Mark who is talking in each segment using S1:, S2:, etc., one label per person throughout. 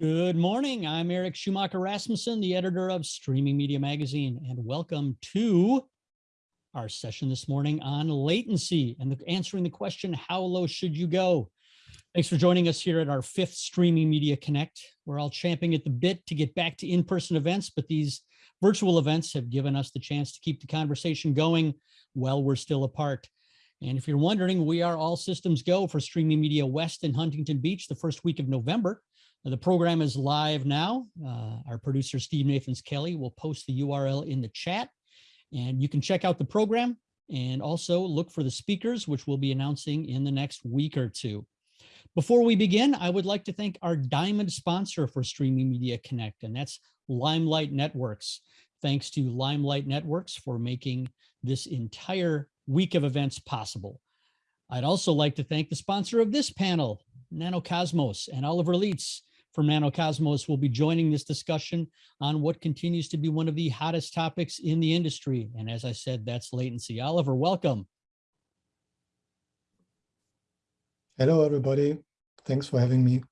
S1: Good morning. I'm Eric Schumacher Rasmussen, the editor of Streaming Media Magazine, and welcome to our session this morning on latency and the, answering the question, how low should you go? Thanks for joining us here at our fifth Streaming Media Connect. We're all champing at the bit to get back to in-person events, but these virtual events have given us the chance to keep the conversation going while we're still apart. And if you're wondering, we are all systems go for Streaming Media West in Huntington Beach the first week of November. The program is live now. Uh, our producer, Steve Nathans Kelly, will post the URL in the chat. And you can check out the program and also look for the speakers, which we'll be announcing in the next week or two. Before we begin, I would like to thank our diamond sponsor for Streaming Media Connect, and that's Limelight Networks. Thanks to Limelight Networks for making this entire week of events possible. I'd also like to thank the sponsor of this panel, Nanocosmos and Oliver Lietz, from Nanocosmos will be joining this discussion on what continues to be one of the hottest topics in the industry. And as I said, that's latency. Oliver, welcome.
S2: Hello, everybody. Thanks for having me.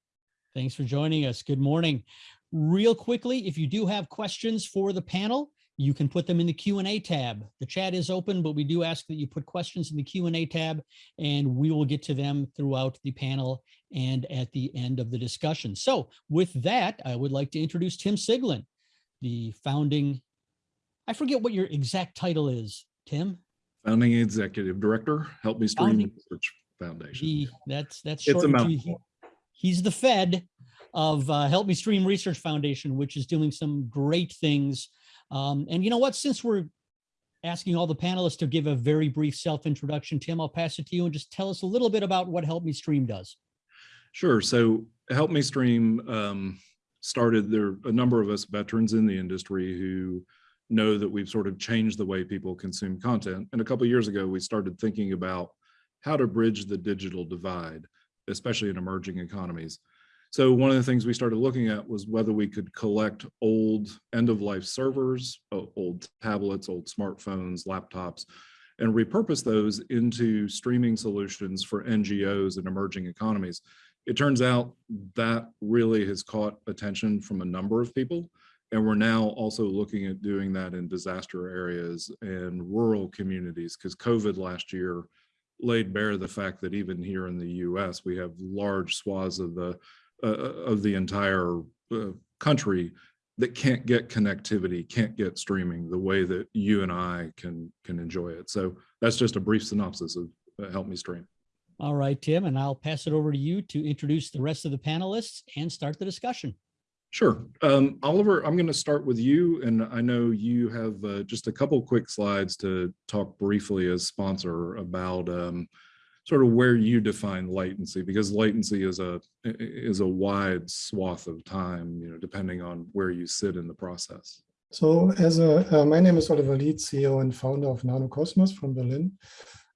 S1: Thanks for joining us. Good morning. Real quickly, if you do have questions for the panel, you can put them in the Q&A tab. The chat is open, but we do ask that you put questions in the Q&A tab and we will get to them throughout the panel and at the end of the discussion. So with that, I would like to introduce Tim Siglin, the founding, I forget what your exact title is, Tim?
S3: Founding Executive Director, Help Me Stream founding, Research Foundation.
S1: The, that's that's short. He, he's the Fed of uh, Help Me Stream Research Foundation, which is doing some great things um, and you know what, since we're asking all the panelists to give a very brief self-introduction, Tim, I'll pass it to you and just tell us a little bit about what Help Me Stream does.
S3: Sure. So Help Me Stream um, started, there are a number of us veterans in the industry who know that we've sort of changed the way people consume content. And a couple years ago, we started thinking about how to bridge the digital divide, especially in emerging economies. So one of the things we started looking at was whether we could collect old end-of-life servers, old tablets, old smartphones, laptops, and repurpose those into streaming solutions for NGOs and emerging economies. It turns out that really has caught attention from a number of people. And we're now also looking at doing that in disaster areas and rural communities because COVID last year laid bare the fact that even here in the US, we have large swaths of the uh, of the entire uh, country that can't get connectivity, can't get streaming the way that you and I can can enjoy it. So that's just a brief synopsis of uh, Help Me Stream.
S1: All right, Tim, and I'll pass it over to you to introduce the rest of the panelists and start the discussion.
S3: Sure. Um, Oliver, I'm going to start with you, and I know you have uh, just a couple quick slides to talk briefly as sponsor about um, sort of where you define latency because latency is a is a wide swath of time you know depending on where you sit in the process.
S2: So as a uh, my name is oliver lietz ceo and founder of nanocosmos from berlin.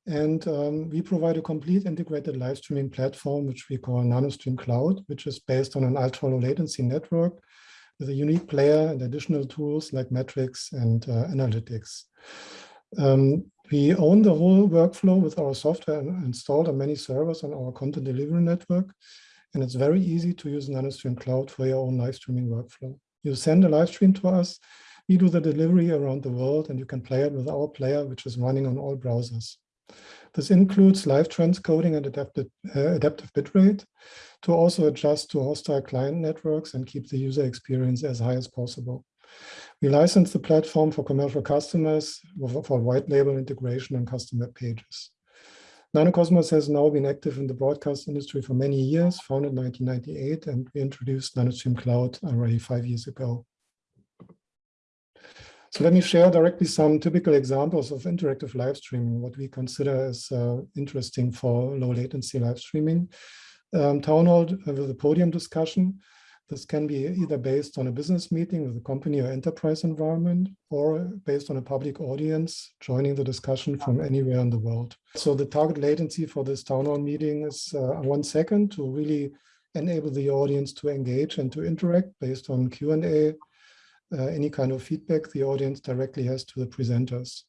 S2: And um, we provide a complete integrated live streaming platform which we call nanostream cloud which is based on an ultra low latency network with a unique player and additional tools like metrics and uh, analytics. Um, we own the whole workflow with our software installed on many servers on our content delivery network. And it's very easy to use NanoStream Cloud for your own live streaming workflow. You send a live stream to us, we do the delivery around the world, and you can play it with our player, which is running on all browsers. This includes live transcoding and adaptive, uh, adaptive bitrate to also adjust to hostile client networks and keep the user experience as high as possible. We license the platform for commercial customers for white label integration and custom web pages. Nanocosmos has now been active in the broadcast industry for many years, founded in 1998, and we introduced NanoStream Cloud already five years ago. So let me share directly some typical examples of interactive live streaming, what we consider as uh, interesting for low latency live streaming. Um, town hall with a podium discussion. This can be either based on a business meeting with a company or enterprise environment, or based on a public audience joining the discussion from anywhere in the world. So the target latency for this town hall meeting is uh, one second to really enable the audience to engage and to interact based on Q&A, uh, any kind of feedback the audience directly has to the presenters.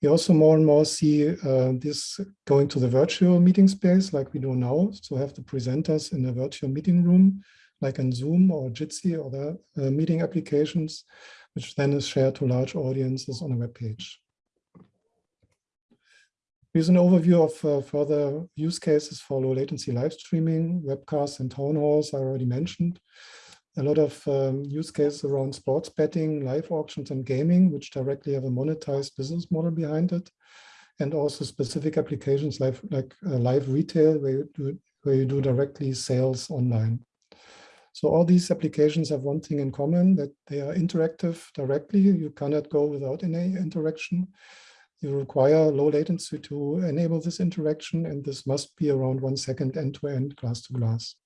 S2: We also more and more see uh, this going to the virtual meeting space like we do now. So have the presenters in a virtual meeting room like in Zoom or Jitsi or the uh, meeting applications, which then is shared to large audiences on a web page. Here's an overview of uh, further use cases for low latency live streaming, webcasts and town halls I already mentioned. A lot of um, use cases around sports betting, live auctions and gaming, which directly have a monetized business model behind it. And also specific applications like, like uh, live retail, where you, do, where you do directly sales online. So all these applications have one thing in common, that they are interactive directly. You cannot go without any interaction you require low latency to enable this interaction, and this must be around one second end-to-end glass-to-glass.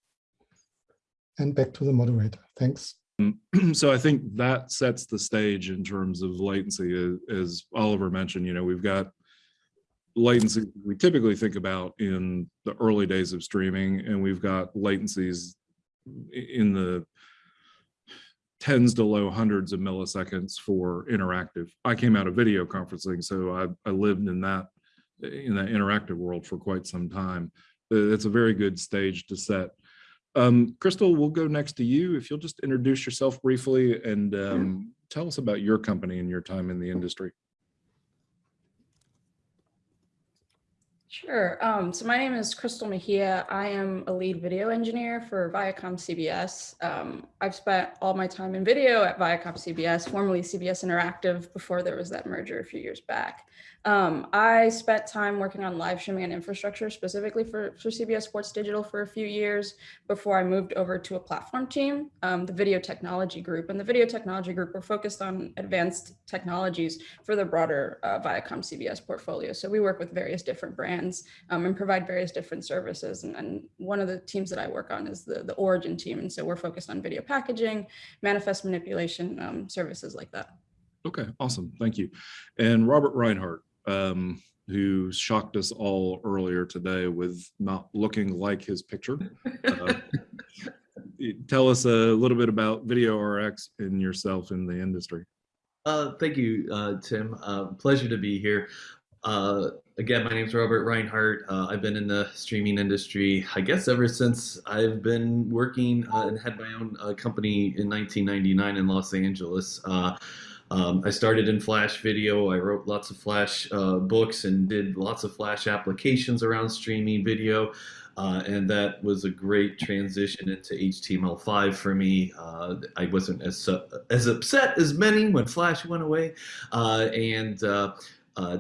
S2: And back to the moderator. Thanks. Mm.
S3: So I think that sets the stage in terms of latency, as Oliver mentioned, you know, we've got latency we typically think about in the early days of streaming, and we've got latencies in the tens to low hundreds of milliseconds for interactive. I came out of video conferencing, so I, I lived in that in that interactive world for quite some time. It's a very good stage to set. Um, Crystal, we'll go next to you. If you'll just introduce yourself briefly and um, tell us about your company and your time in the industry.
S4: Sure. Um, so my name is Crystal Mejia. I am a lead video engineer for Viacom CBS. Um, I've spent all my time in video at Viacom CBS, formerly CBS Interactive, before there was that merger a few years back. Um, I spent time working on live streaming and infrastructure specifically for, for CBS Sports Digital for a few years before I moved over to a platform team, um, the video technology group. And the video technology group, we're focused on advanced technologies for the broader uh, Viacom CBS portfolio. So we work with various different brands um, and provide various different services. And, and, one of the teams that I work on is the, the origin team. And so we're focused on video packaging, manifest manipulation, um, services like that.
S3: Okay, awesome. Thank you. And Robert Reinhardt, um, who shocked us all earlier today with not looking like his picture. Uh, tell us a little bit about Video RX and yourself in the industry.
S5: Uh, thank you, uh, Tim. Uh, pleasure to be here. Uh, again, my name is Robert Reinhardt. Uh, I've been in the streaming industry, I guess, ever since I've been working and had my own company in 1999 in Los Angeles. Um, I started in Flash video. I wrote lots of Flash uh, books and did lots of Flash applications around streaming video. Uh, and that was a great transition into HTML5 for me. Uh, I wasn't as uh, as upset as many when Flash went away. Uh, and uh,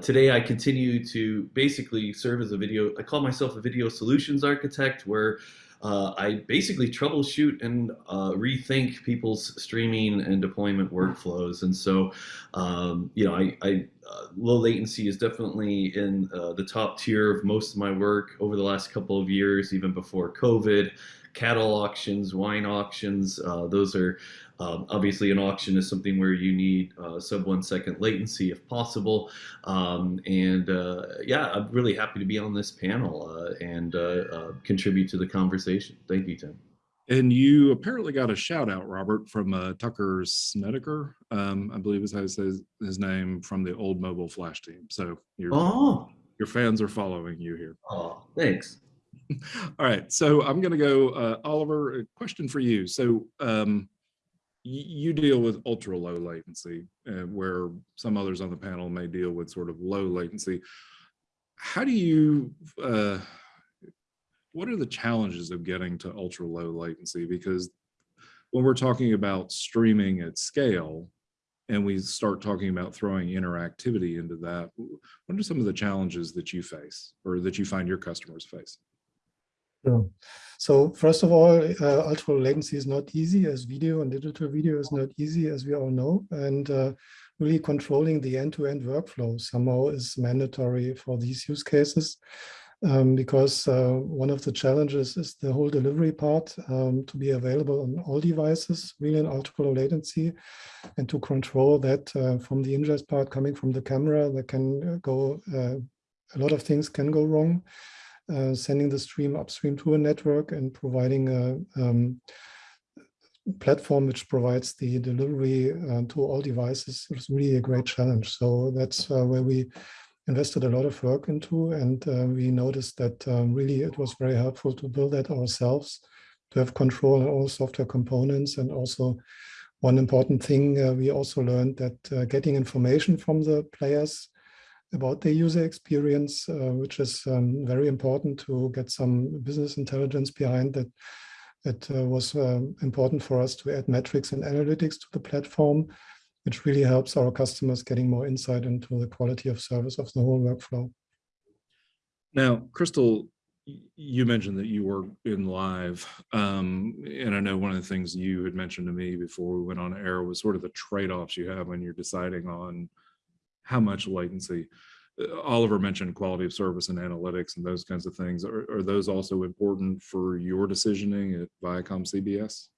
S5: today I continue to basically serve as a video, I call myself a video solutions architect where uh, I basically troubleshoot and uh, rethink people's streaming and deployment workflows. And so, um, you know, I, I uh, low latency is definitely in uh, the top tier of most of my work over the last couple of years, even before COVID cattle auctions, wine auctions. Uh, those are um, obviously an auction is something where you need uh, sub one second latency if possible. Um, and uh, yeah, I'm really happy to be on this panel uh, and uh, uh, contribute to the conversation. Thank you, Tim.
S3: And you apparently got a shout out, Robert, from Tucker Snedeker, um, I believe is how he says his name from the old mobile flash team. So your, oh. your fans are following you here.
S5: Oh, thanks.
S3: All right, so I'm going to go, uh, Oliver. A question for you. So um, you deal with ultra low latency, uh, where some others on the panel may deal with sort of low latency. How do you? Uh, what are the challenges of getting to ultra low latency? Because when we're talking about streaming at scale, and we start talking about throwing interactivity into that, what are some of the challenges that you face or that you find your customers face?
S2: Sure. So first of all, uh, ultra low latency is not easy as video and digital video is not easy as we all know. And uh, really controlling the end-to-end -end workflow somehow is mandatory for these use cases. Um, because uh, one of the challenges is the whole delivery part um, to be available on all devices, really in ultra low latency, and to control that uh, from the ingest part coming from the camera, that can go, uh, a lot of things can go wrong uh, sending the stream upstream to a network and providing a um, platform which provides the delivery uh, to all devices is really a great challenge. So that's uh, where we invested a lot of work into and uh, we noticed that um, really it was very helpful to build that ourselves to have control on all software components. And also one important thing, uh, we also learned that getting information from the players about their user experience, uh, which is um, very important to get some business intelligence behind that. It uh, was um, important for us to add metrics and analytics to the platform, which really helps our customers getting more insight into the quality of service of the whole workflow.
S3: Now, Crystal, you mentioned that you were in live, um, and I know one of the things you had mentioned to me before we went on air was sort of the trade-offs you have when you're deciding on how much latency. Uh, Oliver mentioned quality of service and analytics and those kinds of things. Are, are those also important for your decisioning at Viacom CBS?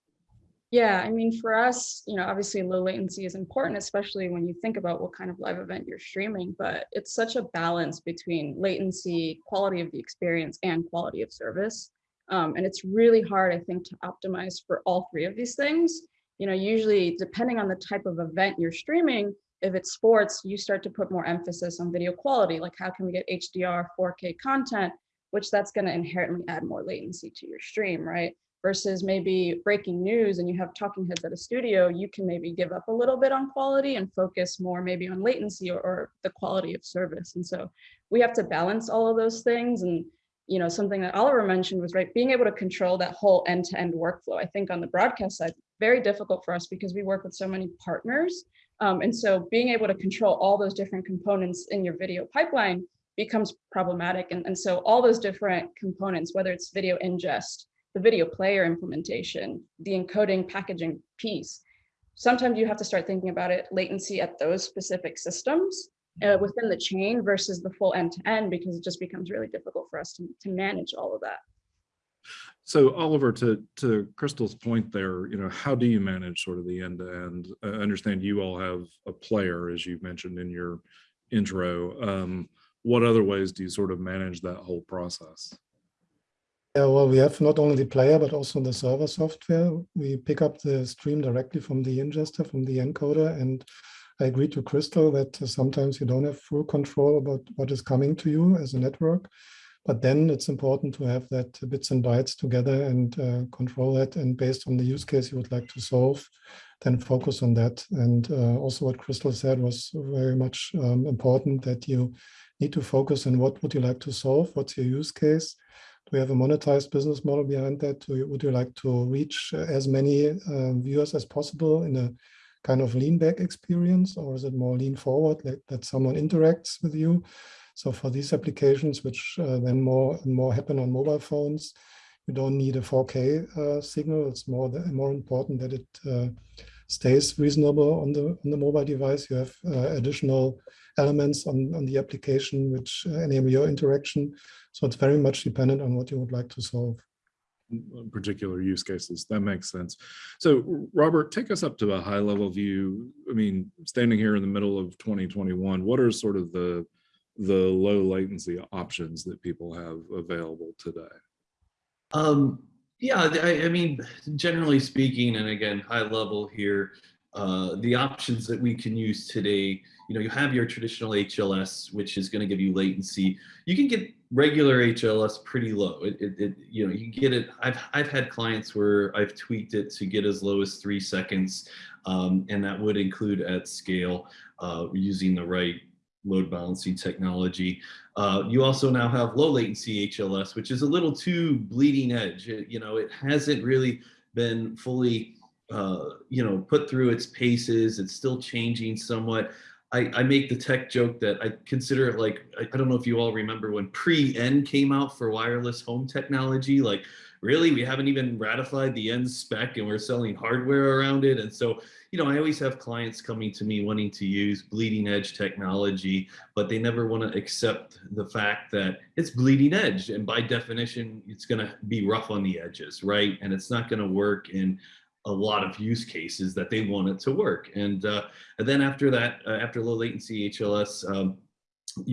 S4: Yeah, I mean, for us, you know, obviously low latency is important, especially when you think about what kind of live event you're streaming, but it's such a balance between latency, quality of the experience, and quality of service. Um, and it's really hard, I think, to optimize for all three of these things. You know, usually depending on the type of event you're streaming, if it's sports, you start to put more emphasis on video quality, like how can we get HDR 4K content, which that's going to inherently add more latency to your stream, right? Versus maybe breaking news and you have talking heads at a studio, you can maybe give up a little bit on quality and focus more maybe on latency or, or the quality of service. And so we have to balance all of those things. And you know, something that Oliver mentioned was right, being able to control that whole end-to-end -end workflow. I think on the broadcast side, very difficult for us because we work with so many partners um, and so being able to control all those different components in your video pipeline becomes problematic. And, and so all those different components, whether it's video ingest, the video player implementation, the encoding packaging piece, sometimes you have to start thinking about it latency at those specific systems uh, within the chain versus the full end to end because it just becomes really difficult for us to, to manage all of that.
S3: So Oliver, to to Crystal's point there, you know, how do you manage sort of the end to end? I understand you all have a player, as you mentioned in your intro. Um, what other ways do you sort of manage that whole process?
S2: Yeah, well, we have not only the player, but also the server software. We pick up the stream directly from the ingester, from the encoder. And I agree to Crystal that sometimes you don't have full control about what is coming to you as a network. But then it's important to have that bits and bytes together and uh, control that. And based on the use case you would like to solve, then focus on that. And uh, also what Crystal said was very much um, important that you need to focus on what would you like to solve? What's your use case? Do you have a monetized business model behind that? You, would you like to reach as many uh, viewers as possible in a kind of lean back experience? Or is it more lean forward, like that someone interacts with you? So for these applications, which uh, then more and more happen on mobile phones, you don't need a 4K uh, signal. It's more the, more important that it uh, stays reasonable on the on the mobile device. You have uh, additional elements on on the application which uh, enable your interaction. So it's very much dependent on what you would like to solve
S3: particular use cases. That makes sense. So Robert, take us up to a high level view. I mean, standing here in the middle of 2021, what are sort of the the low latency options that people have available today?
S5: Um, yeah, I, I, mean, generally speaking, and again, high level here, uh, the options that we can use today, you know, you have your traditional HLS, which is going to give you latency. You can get regular HLS pretty low. It, it, it, you know, you get it. I've, I've had clients where I've tweaked it to get as low as three seconds, um, and that would include at scale uh, using the right load balancing technology. Uh, you also now have low latency HLS, which is a little too bleeding edge. It, you know, it hasn't really been fully, uh, you know, put through its paces. It's still changing somewhat. I, I, make the tech joke that I consider it like, I, I don't know if you all remember when pre-N came out for wireless home technology, like really, we haven't even ratified the N spec and we're selling hardware around it. And so you know, I always have clients coming to me wanting to use bleeding edge technology, but they never want to accept the fact that it's bleeding edge. And by definition, it's going to be rough on the edges, right? And it's not going to work in a lot of use cases that they want it to work. And, uh, and then after that, uh, after low latency HLS, um,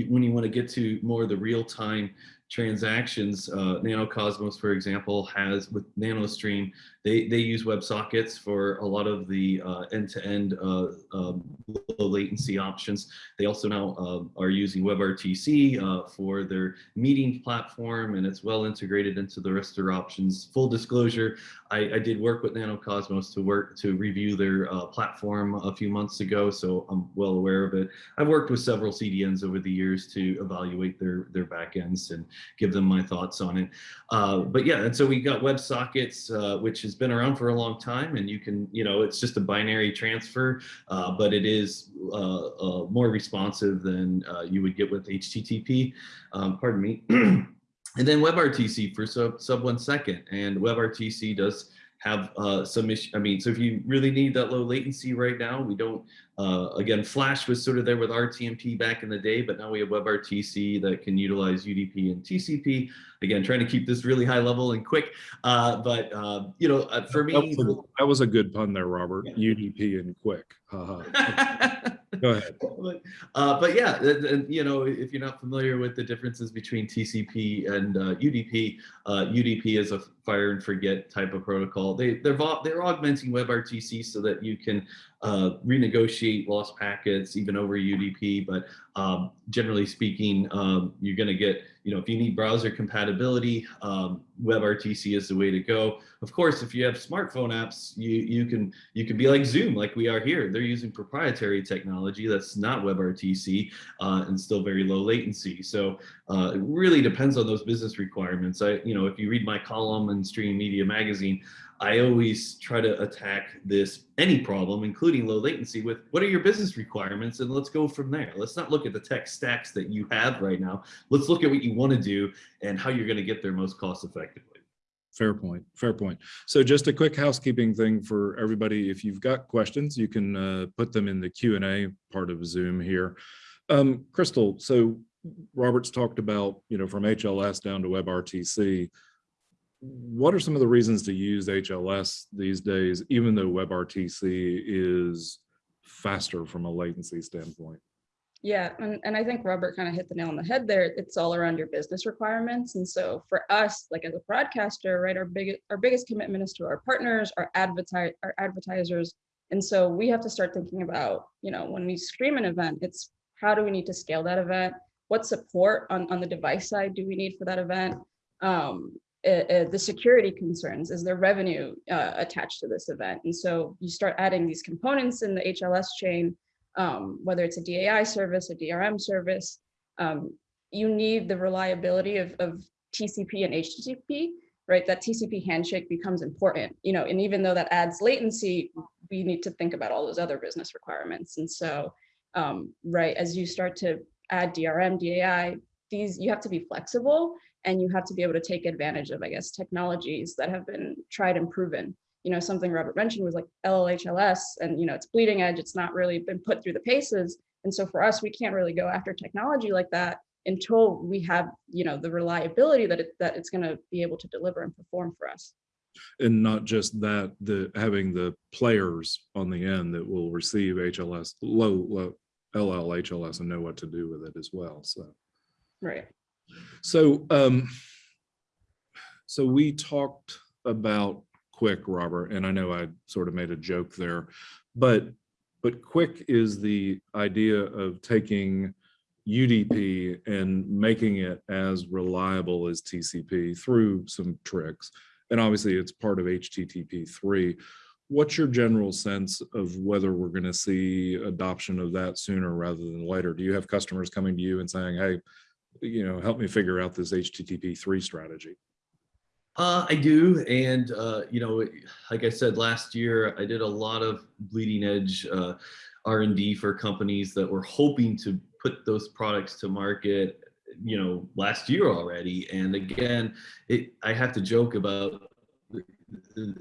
S5: when you want to get to more of the real time transactions, uh, NanoCosmos, for example, has with NanoStream, they, they use WebSockets for a lot of the uh, end-to-end uh, um, low latency options. They also now uh, are using WebRTC for their meeting platform, and it's well integrated into the rest of their options. Full disclosure, I, I did work with NanoCosmos to work to review their platform a few months ago, so I'm well aware of it. I've worked with several CDNs over the years to evaluate their their backends and give them my thoughts on it. Uh, but yeah, and so we got WebSockets, uh, which has been around for a long time, and you can, you know, it's just a binary transfer, uh, but it is uh, uh, more responsive than uh, you would get with HTTP. Um, pardon me. and then WebRTC for sub sub one second, and WebRTC does have uh, some issue. I mean, so if you really need that low latency right now, we don't, uh, again, Flash was sort of there with RTMP back in the day, but now we have WebRTC that can utilize UDP and TCP. Again, trying to keep this really high level and quick. Uh, but, uh, you know, uh, for
S3: That
S5: me,
S3: was a- that was a good pun there, Robert.
S5: Yeah.
S3: UDP and QUIC. Go ahead.
S5: but, uh, but yeah, th- you know, if you're not familiar with the differences between TCP and uh, UDP, uh, UDP is a fire and forget type of protocol. They they're they're augmenting WebRTC so that you can uh, renegotiate lost packets even over UDP. But um, generally speaking, um, you're going to get you know if you need browser compatibility, um, WebRTC is the way to go. Of course, if you have smartphone apps, you you can you can be like Zoom, like we are here. They're using proprietary technology that's not WebRTC uh, and still very low latency. So uh, it really depends on those business requirements. I, you know, if you read my column in Streaming Media Magazine, I always try to attack this any problem, including low latency, with what are your business requirements, and let's go from there. Let's not look at the tech stacks that you have right now. Let's look at what you want to do and how you're going to get there most cost effectively.
S3: Fair point. Fair point. So just a quick housekeeping thing for everybody. If you've got questions, you can uh, put them in the Q and A part of Zoom here. Um, Crystal, so Robert's talked about, you know, from HLS down to WebRTC. What are some of the reasons to use HLS these days, even though WebRTC is faster from a latency standpoint?
S4: Yeah, and, and I think Robert kind of hit the nail on the head there. It's all around your business requirements. And so for us, like as a broadcaster, right, our biggest our biggest commitment is to our partners, our advertise our advertisers. And so we have to start thinking about, you know, when we stream an event, it's how do we need to scale that event? What support on, on the device side do we need for that event? Um, uh, uh, the security concerns, is there revenue uh, attached to this event? And so you start adding these components in the HLS chain um, whether it's a DAI service, a DRM service, um, you need the reliability of, of TCP and HTTP, right? That TCP handshake becomes important, you know, and even though that adds latency, we need to think about all those other business requirements. And so, um, right, as you start to add DRM, DAI, these, you have to be flexible and you have to be able to take advantage of, I guess, technologies that have been tried and proven you know, something Robert mentioned was like LLHLS and, you know, it's bleeding edge. It's not really been put through the paces. And so for us, we can't really go after technology like that until we have, you know, the reliability that it, that it's going to be able to deliver and perform for us.
S3: And not just that, the having the players on the end that will receive HLS, low, low LL HLS and know what to do with it as well. So.
S4: Right.
S3: So, um, so we talked about QUIC, Robert, and I know I sort of made a joke there, but but QUIC is the idea of taking UDP and making it as reliable as TCP through some tricks. And obviously it's part of HTTP 3. What's your general sense of whether we're going to see adoption of that sooner rather than later? Do you have customers coming to you and saying, hey, you know, help me figure out this HTTP 3 strategy?
S5: Uh, I do, and uh, you know, like I said last year, I did a lot of bleeding edge uh, R&D for companies that were hoping to put those products to market. You know, last year already, and again, it, I have to joke about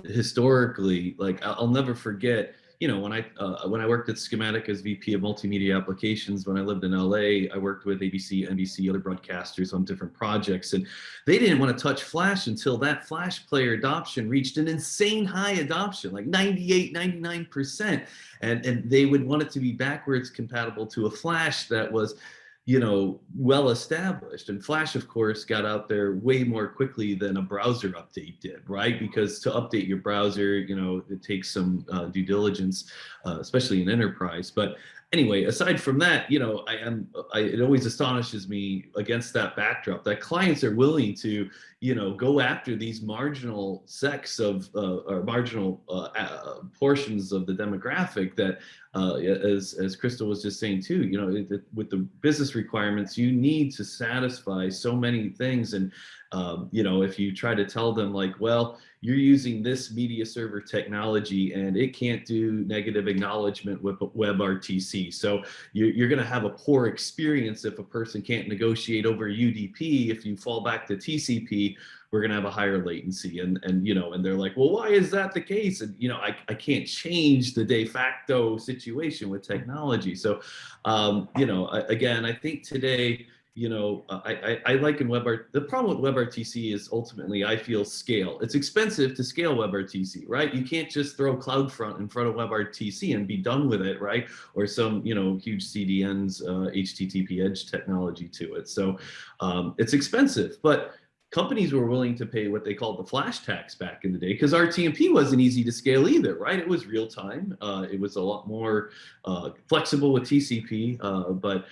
S5: historically. Like I'll never forget you know, when I uh, when I worked at Schematic as VP of Multimedia Applications, when I lived in LA, I worked with ABC, NBC, other broadcasters on different projects, and they didn't want to touch Flash until that Flash player adoption reached an insane high adoption, like 98, 99%. And, and they would want it to be backwards compatible to a Flash that was you know, well established. And Flash, of course, got out there way more quickly than a browser update did, right? Because to update your browser, you know, it takes some uh, due diligence, uh, especially in enterprise. But anyway, aside from that, you know, I am, I, it always astonishes me against that backdrop that clients are willing to, you know, go after these marginal sects of, uh, or marginal uh, uh, portions of the demographic that, uh, as, as Crystal was just saying too, you know, it, it, with the business requirements, you need to satisfy so many things. And, um, you know, if you try to tell them like, well, you're using this media server technology and it can't do negative acknowledgement with WebRTC. So you're, you're going to have a poor experience if a person can't negotiate over UDP. If you fall back to TCP, we're going to have a higher latency. And, and, you know, and they're like, well, why is that the case? And, you know, I, I can't change the de facto situation with technology. So, um, you know, again, I think today, you know, I, I, I liken WebRTC. The problem with WebRTC is ultimately, I feel scale. It's expensive to scale WebRTC, right? You can't just throw CloudFront in front of WebRTC and be done with it, right? Or some, you know, huge CDNs, uh, HTTP edge technology to it. So um, it's expensive, but companies were willing to pay what they called the flash tax back in the day because RTMP wasn't easy to scale either, right? It was real time. Uh, it was a lot more uh, flexible with TCP, uh, but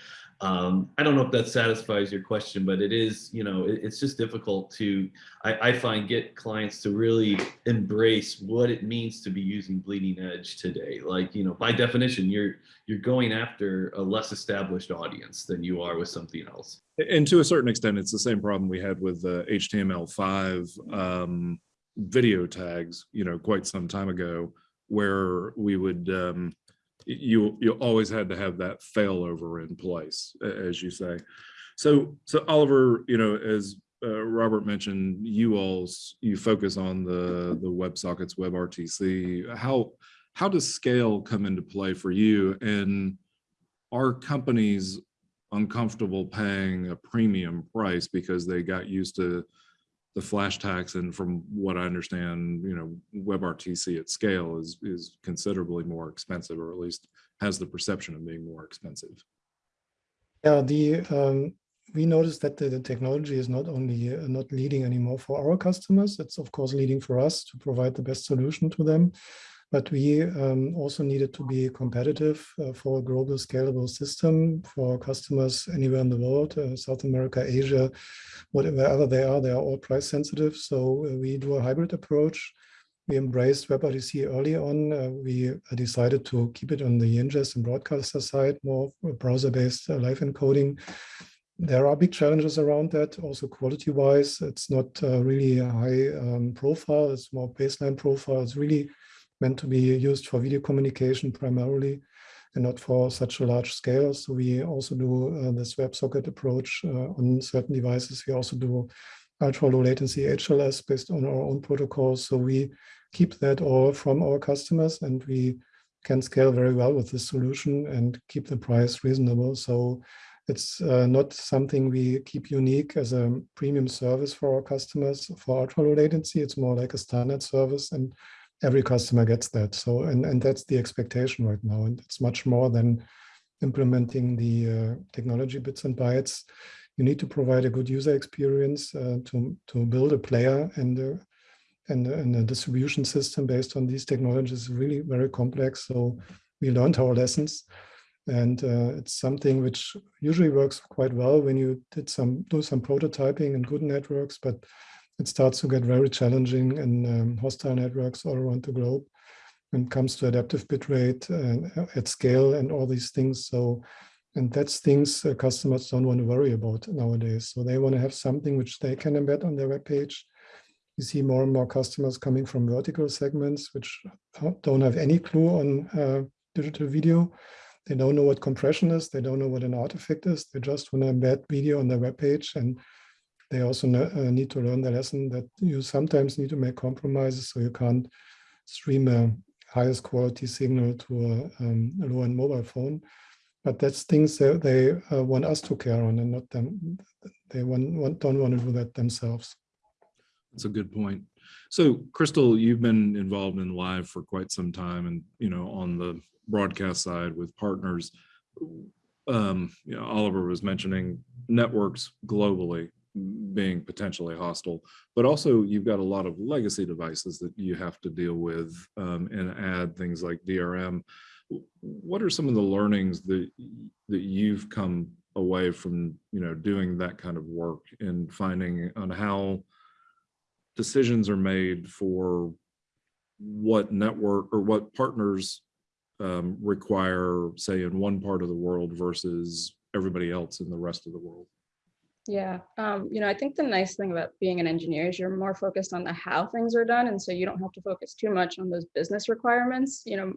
S5: um, I don't know if that satisfies your question, but it is, you know, it, it's just difficult to, I, I, find, get clients to really embrace what it means to be using bleeding edge today. Like, you know, by definition, you're you're going after a less established audience than you are with something else.
S3: And to a certain extent, it's the same problem we had with uh, HTML5 um, video tags, you know, quite some time ago, where we would um, you you always had to have that failover in place, as you say. So so Oliver, you know, as uh, Robert mentioned, you all you focus on the the WebSockets WebRTC. How how does scale come into play for you? And are companies uncomfortable paying a premium price because they got used to the flash tax and from what I understand, you know, WebRTC at scale is is considerably more expensive, or at least has the perception of being more expensive.
S2: Yeah, the um, we noticed that the, the, technology is not only uh, not leading anymore for our customers. It's of course leading for us to provide the best solution to them. But we um, also needed to be competitive uh, for a global scalable system for customers anywhere in the world, uh, South America, Asia, whatever they are, they are all price sensitive. So uh, we do a hybrid approach. We embraced WebRTC early on. Uh, we uh, decided to keep it on the ingest and broadcaster side, more browser-based uh, live encoding. There are big challenges around that, also quality-wise. It's not really a high um, profile, it's more baseline profile. It's really meant to be used for video communication primarily and not for such a large scale. So we also do uh, this WebSocket approach uh, on certain devices. We also do ultra low latency HLS based on our own protocols. So we keep that all from our customers and we can scale very well with this solution and keep the price reasonable. So it's uh, not something we keep unique as a premium service for our customers for ultra low latency. It's more like a standard service and every customer gets that. So, and, and that's the expectation right now. And it's much more than implementing the uh, technology bits and bytes. You need to provide a good user experience uh, to, to build a player and, uh, and, and a distribution system based on these technologies is really very complex. So we learned our lessons and uh, it's something which usually works quite well when you did some do some prototyping and good networks, but it starts to get very challenging in um, hostile networks all around the globe when it comes to adaptive bitrate uh, at scale and all these things. So, and that's things uh, customers don't want to worry about nowadays. So they want to have something which they can embed on their web page. You see more and more customers coming from vertical segments, which don't have any clue on uh, digital video. They don't know what compression is. They don't know what an artifact is. They just want to embed video on their web page and they also uh, need to learn the lesson that you sometimes need to make compromises so you can't stream a highest quality signal to a, um, a low-end mobile phone. But that's things that they uh, want us to care on and not them. They want, want, don't want to do that themselves.
S3: That's a good point. So Crystal, you've been involved in live for quite some time and, you know, on the broadcast side with partners. um, you know, Oliver was mentioning networks globally being potentially hostile, but also you've got a lot of legacy devices that you have to deal with um, and add things like DRM. What are some of the learnings that that you've come away from you know doing that kind of work and finding on how decisions are made for what network or what partners um, require, say, in one part of the world versus everybody else in the rest of the world?
S4: Yeah, um, you know, I think the nice thing about being an engineer is you're more focused on the how things are done, and so you don't have to focus too much on those business requirements. You know,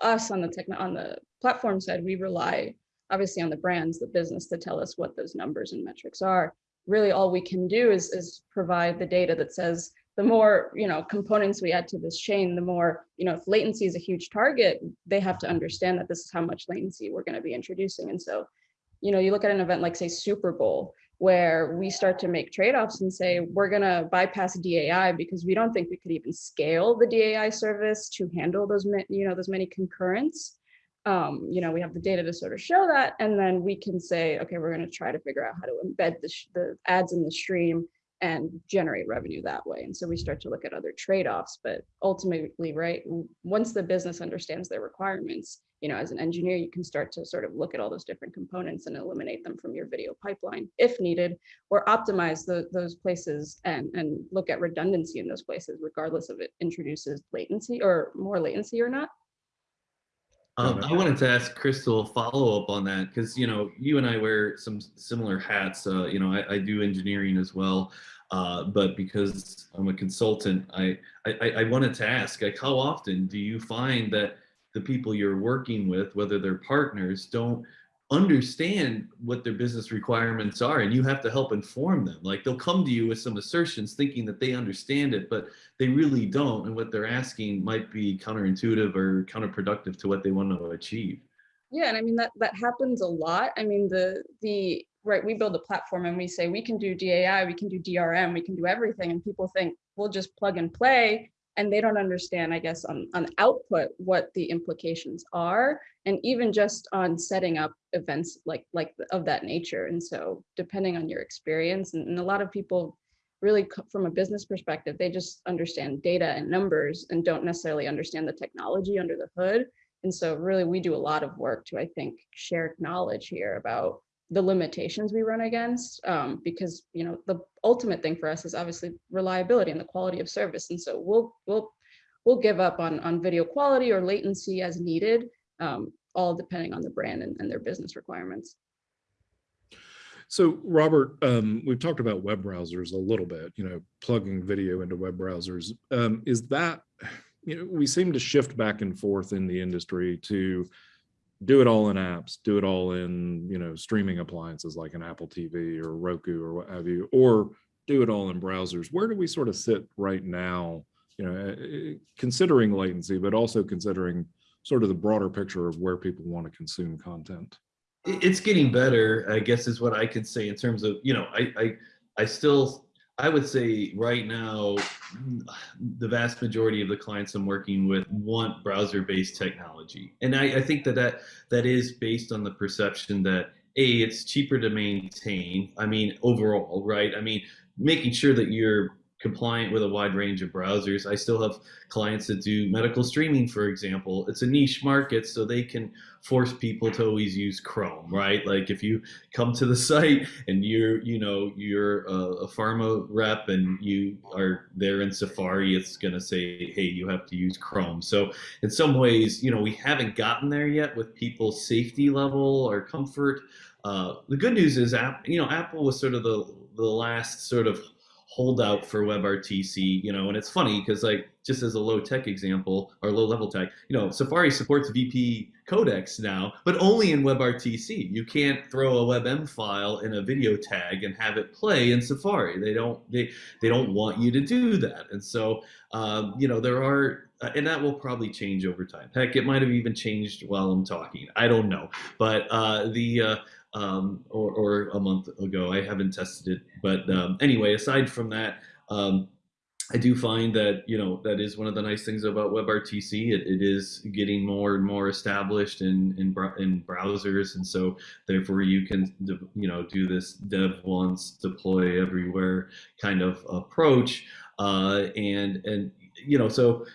S4: us on the tech on the platform side, we rely obviously on the brands, the business to tell us what those numbers and metrics are. Really, all we can do is is provide the data that says the more you know components we add to this chain, the more you know if latency is a huge target, they have to understand that this is how much latency we're going to be introducing, and so you know you look at an event like say Super Bowl where we start to make trade-offs and say we're going to bypass DAI because we don't think we could even scale the DAI service to handle those you know those many concurrents. Um, you know, we have the data to sort of show that, and then we can say, okay, we're going to try to figure out how to embed the, the ads in the stream and generate revenue that way. And so we start to look at other trade-offs, but ultimately, right, once the business understands their requirements, you know, as an engineer, you can start to sort of look at all those different components and eliminate them from your video pipeline if needed, or optimize the, those places and, and look at redundancy in those places, regardless of it introduces latency or more latency or not.
S5: Um, I wanted to ask Crystal a follow up on that because you know you and I wear some similar hats. Uh, you know, I, I, do engineering as well, uh, but because I'm a consultant, I, I I wanted to ask like how often do you find that the people you're working with, whether they're partners, don't understand what their business requirements are and you have to help inform them. Like they'll come to you with some assertions thinking that they understand it but they really don't and what they're asking might be counterintuitive or counterproductive to what they want to achieve.
S4: Yeah and i mean that that happens a lot. I mean the the right we build a platform and we say we can do dai we can do drm we can do everything and people think we'll just plug and play and they don't understand, I guess, on, on output, what the implications are, and even just on setting up events like, like of that nature. And so depending on your experience, and, and a lot of people really from a business perspective, they just understand data and numbers and don't necessarily understand the technology under the hood. And so really we do a lot of work to, I think, share knowledge here about the limitations we run against um, because you know the ultimate thing for us is obviously reliability and the quality of service. And so we'll we'll we'll give up on on video quality or latency as needed um, all depending on the brand and, and, their business requirements.
S3: So robert um, we've talked about web browsers a little bit you know plugging video into web browsers. Um, is that you know we seem to shift back and forth in the industry to do it all in apps, do it all in, you know, streaming appliances like an Apple TV or Roku or what have you, or do it all in browsers. Where do we sort of sit right now, you know, eh, eh, considering latency, but also considering sort of the broader picture of where people want to consume content?
S5: It's getting better, I guess is what I could say in terms of, you know, I, I, I still I would say right now, the vast majority of the clients I'm working with want browser-based technology, and I, I, think that, that that is based on the perception that a it's cheaper to maintain. I mean, overall, right? I mean, making sure that you're compliant with a wide range of browsers. I still have clients that do medical streaming, for example. It's a niche market, so they can force people to always use Chrome, right? Like if you come to the site and you're, you know, you're a, a pharma rep and you are there in Safari, it's going to say, hey, you have to use Chrome. So in some ways, you know, we haven't gotten there yet with people's safety level or comfort. Uh, the good news is, you know, Apple was sort of the the last sort of holdout for WebRTC, you know, and it's funny because like just as a low tech example or low level tech, you know, Safari supports VP codecs now, but only in WebRTC. You can't throw a WebM file in a video tag and have it play in Safari. They don't they they don't want you to do that. And so um, you know, there are uh, and that will probably change over time. Heck, it might have even changed while I'm talking. I don't know. But uh, the uh, um, or, or, a month ago. I haven't tested it, but um, anyway, aside from that, um, I do find that you know that is one of the nice things about WebRTC. It, it is getting more and more established in in, in browsers, and so therefore you can you know do this dev once, deploy everywhere kind of approach, uh, and and you know so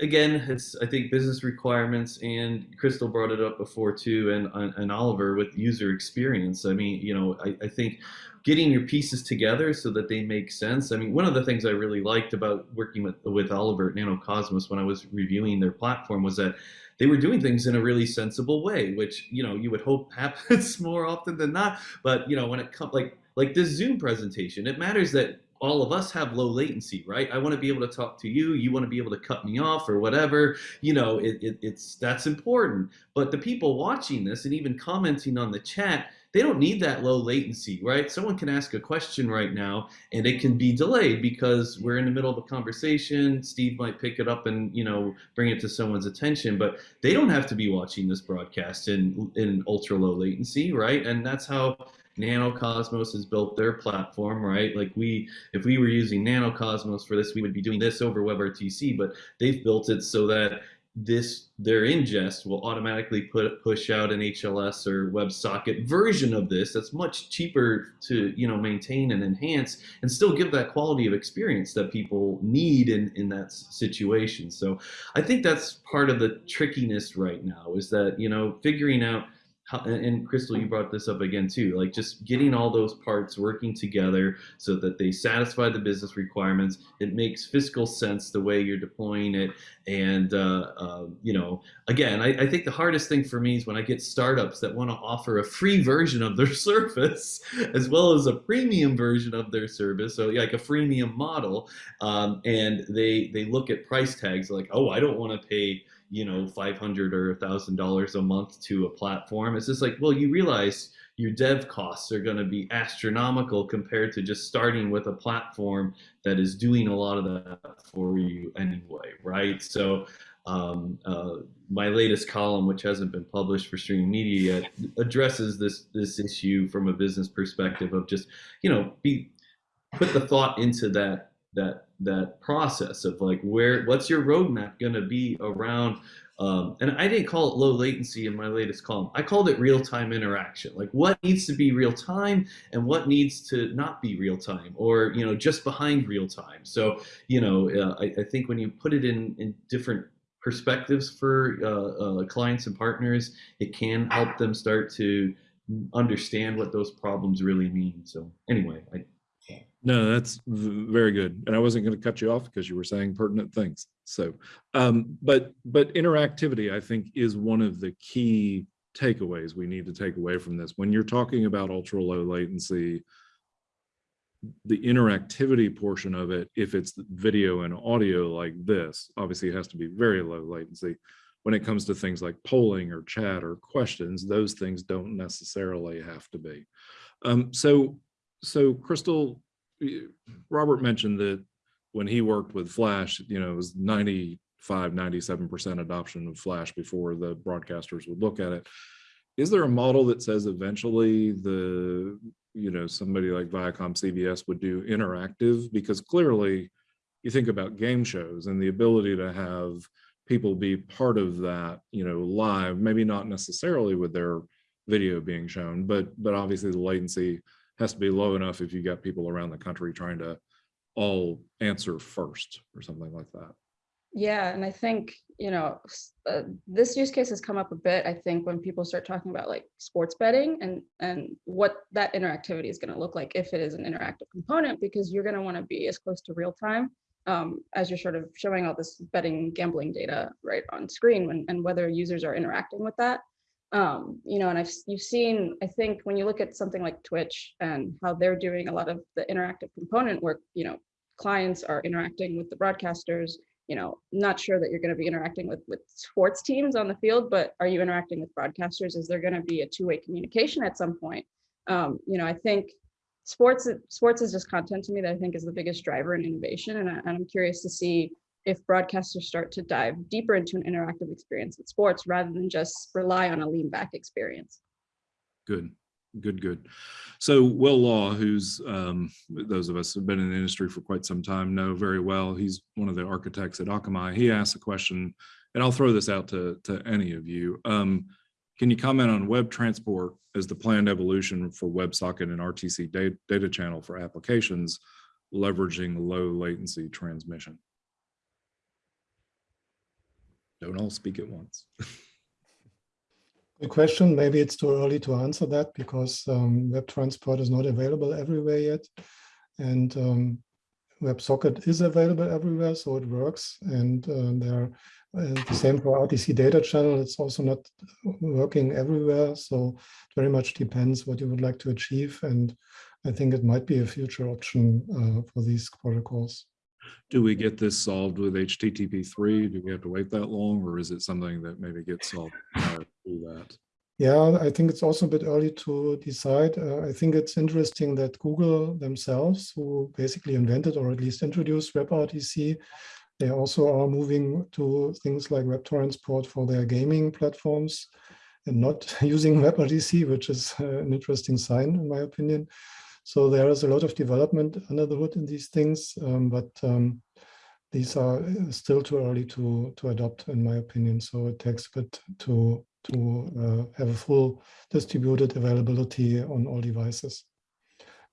S5: again it's I think business requirements and Crystal brought it up before too, and and Oliver with user experience. I mean you know I, I think getting your pieces together so that they make sense. I mean, one of the things I really liked about working with with Oliver at NanoCosmos when I was reviewing their platform was that they were doing things in a really sensible way, which you know you would hope happens more often than not. But you know, when it comes like like this Zoom presentation, it matters that all of us have low latency, right? I want to be able to talk to you. You want to be able to cut me off or whatever. You know, it, it, it's that's important. But the people watching this and even commenting on the chat, they don't need that low latency, right? Someone can ask a question right now and it can be delayed because we're in the middle of a conversation. Steve might pick it up and, you know, bring it to someone's attention, but they don't have to be watching this broadcast in, in ultra low latency, right? And that's how NanoCosmos has built their platform, right? Like we, if we were using NanoCosmos for this, we would be doing this over WebRTC, but they've built it so that this their ingest will automatically put push out an HLS or WebSocket version of this that's much cheaper to you know maintain and enhance and still give that quality of experience that people need in in that situation. So I think that's part of the trickiness right now is that you know figuring out and Crystal, you brought this up again too, like just getting all those parts working together so that they satisfy the business requirements. It makes fiscal sense the way you're deploying it. And, uh, uh, you know, again, I, I, think the hardest thing for me is when I get startups that want to offer a free version of their service as well as a premium version of their service. So like a freemium model. Um, and they, they look at price tags like, oh, I don't want to pay you know, 500 or $1,000 a month to a platform. It's just like, well, you realize your dev costs are going to be astronomical compared to just starting with a platform that is doing a lot of that for you anyway, right? So, um, uh, my latest column, which hasn't been published for streaming media yet, addresses this this issue from a business perspective of just, you know, be put the thought into that that that process of like where what's your roadmap going to be around um, and I didn't call it low latency in my latest column. I called it real-time interaction. Like what needs to be real time and what needs to not be real time or, you know, just behind real time. So, you know, uh, I, I, think when you put it in, in different perspectives for uh, uh, clients and partners, it can help them start to understand what those problems really mean. So anyway, I,
S3: no, that's very good. And I wasn't going to cut you off because you were saying pertinent things. So, um, but but interactivity, I think, is one of the key takeaways we need to take away from this. When you're talking about ultra low latency, the interactivity portion of it, if it's video and audio like this, obviously it has to be very low latency. When it comes to things like polling or chat or questions, those things don't necessarily have to be. Um, so, so Crystal, Robert mentioned that when he worked with Flash, you know, it was 95, 97% adoption of Flash before the broadcasters would look at it. Is there a model that says eventually the, you know, somebody like Viacom CBS would do interactive? Because clearly you think about game shows and the ability to have people be part of that, you know, live, maybe not necessarily with their video being shown, but but obviously the latency has to be low enough if you got people around the country trying to all answer first or something like that.
S4: Yeah, and I think, you know, uh, this use case has come up a bit, I think, when people start talking about like sports betting and, and what that interactivity is going to look like if it is an interactive component, because you're going to want to be as close to real time um, as you're sort of showing all this betting gambling data right on screen when, and whether users are interacting with that um, you know, and I've you've seen, I think when you look at something like Twitch and how they're doing a lot of the interactive component work, you know, clients are interacting with the broadcasters, you know, not sure that you're going to be interacting with with sports teams on the field, but are you interacting with broadcasters? Is there going to be a two-way communication at some point? Um, you know, I think sports sports is just content to me that I think is the biggest driver in innovation, and, I, and I'm curious to see if broadcasters start to dive deeper into an interactive experience in sports rather than just rely on a lean back experience.
S3: Good. Good, good. So Will Law, who's um, those of us who've been in the industry for quite some time know very well. He's one of the architects at Akamai. He asked a question, and I'll throw this out to, to any of you. Um, can you comment on web transport as the planned evolution for WebSocket and RTC data, data channel for applications leveraging low latency transmission? Don't all speak at once.
S2: Good question. Maybe it's too early to answer that because um, web transport is not available everywhere yet. And um, WebSocket is available everywhere, so it works. And uh, there, uh, the same for RTC data channel. It's also not working everywhere. So it very much depends what you would like to achieve. And I think it might be a future option uh, for these protocols.
S3: Do we get this solved with HTTP three? Do we have to wait that long, or is it something that maybe gets solved prior to that?
S2: Yeah, I think it's also a bit early to decide. Uh, I think it's interesting that Google themselves, who basically invented or at least introduced WebRTC, they also are moving to things like web transport for their gaming platforms and not using WebRTC, which is uh, an interesting sign, in my opinion. So there is a lot of development under the hood in these things, um, but um, these are uh, still too early to to adopt, in my opinion. So it takes a bit to to uh, have a full distributed availability on all devices.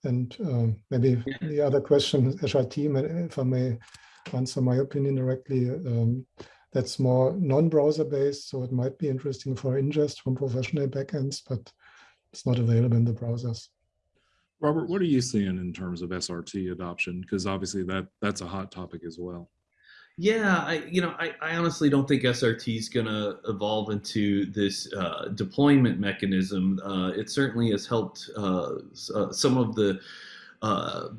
S2: And um, maybe the other question, SRT, if I may answer my opinion directly, um, that's more non-browser based, so it might be interesting for ingest from professional backends, but it's not available in the browsers.
S3: Robert, what are you seeing in terms of SRT adoption? Because obviously that that's a hot topic as well.
S5: Yeah, I you know I, I honestly don't think SRT is going to evolve into this uh, deployment mechanism. Uh, it certainly has helped uh, uh some of the uh,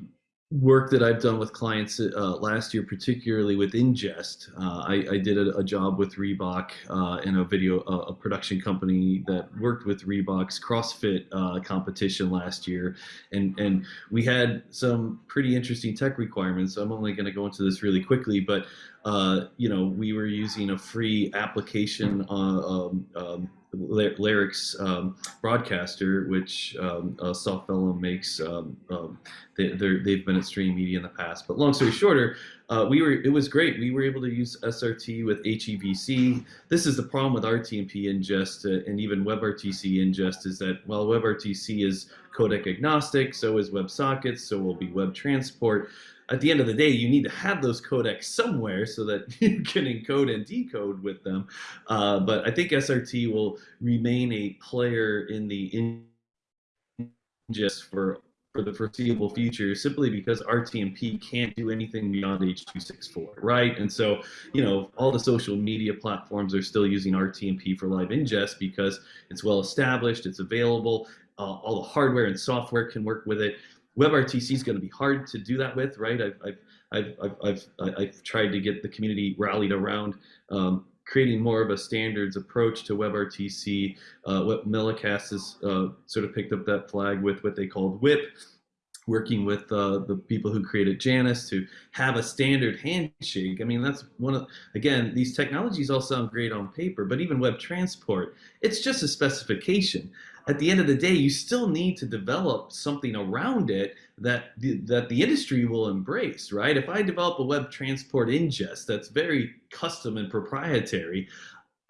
S5: work that I've done with clients uh, last year, particularly with ingest. Uh, I, I, did a, a, job with Reebok uh, in a video, a production company that worked with Reebok's CrossFit uh, competition last year, and and we had some pretty interesting tech requirements. So I'm only going to go into this really quickly, but uh, you know, we were using a free application uh, um, um, Larix um, broadcaster, which um, uh, Softvelum makes. Um, um, they, they've been at Stream Media in the past. But long story shorter, uh, we were it was great. We were able to use SRT with HEVC. This is the problem with RTMP ingest uh, and even WebRTC ingest is that while WebRTC is codec agnostic, so is WebSockets, so will be Web Transport at the end of the day, you need to have those codecs somewhere so that you can encode and decode with them. Uh, but I think SRT will remain a player in the ingest for for the foreseeable future simply because RTMP can't do anything beyond H.264, right? And so, you know, all the social media platforms are still using RTMP for live ingest because it's well established, it's available, uh, all the hardware and software can work with it. WebRTC is going to be hard to do that with, right? I've, I've, I've, I've, I've, tried to get the community rallied around um, creating more of a standards approach to WebRTC. Uh, what Millicast has uh, sort of picked up that flag with what they called WHIP, working with uh, the people who created Janus to have a standard handshake. I mean, that's one of, again, these technologies all sound great on paper, but even web transport, it's just a specification at the end of the day, you still need to develop something around it that the, that the industry will embrace, right? If I develop a web transport ingest that's very custom and proprietary,